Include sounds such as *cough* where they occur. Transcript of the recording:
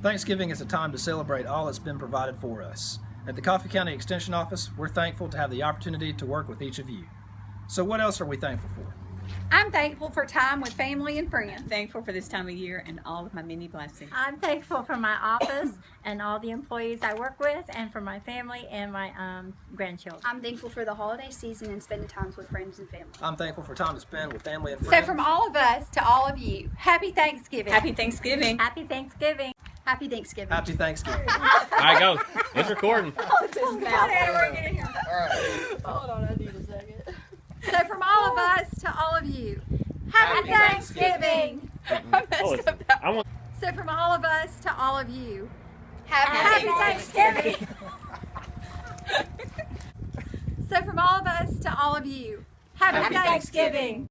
Thanksgiving is a time to celebrate all that's been provided for us. At the Coffee County Extension Office, we're thankful to have the opportunity to work with each of you. So what else are we thankful for? I'm thankful for time with family and friends. Thankful for this time of year and all of my many blessings. I'm thankful for my office and all the employees I work with and for my family and my um, grandchildren. I'm thankful for the holiday season and spending time with friends and family. I'm thankful for time to spend with family and friends. So from all of us to all of you, happy Thanksgiving. Happy Thanksgiving. Happy Thanksgiving. Happy Thanksgiving. Happy Thanksgiving. *laughs* All right, go. It's recording. *laughs* So from all of us to all of you, happy, Happy Thanksgiving. *laughs* Oh, it's- I want. So from all of us to all of you, Happy Thanksgiving. so from all of us to all of you, happy, Happy Thanksgiving.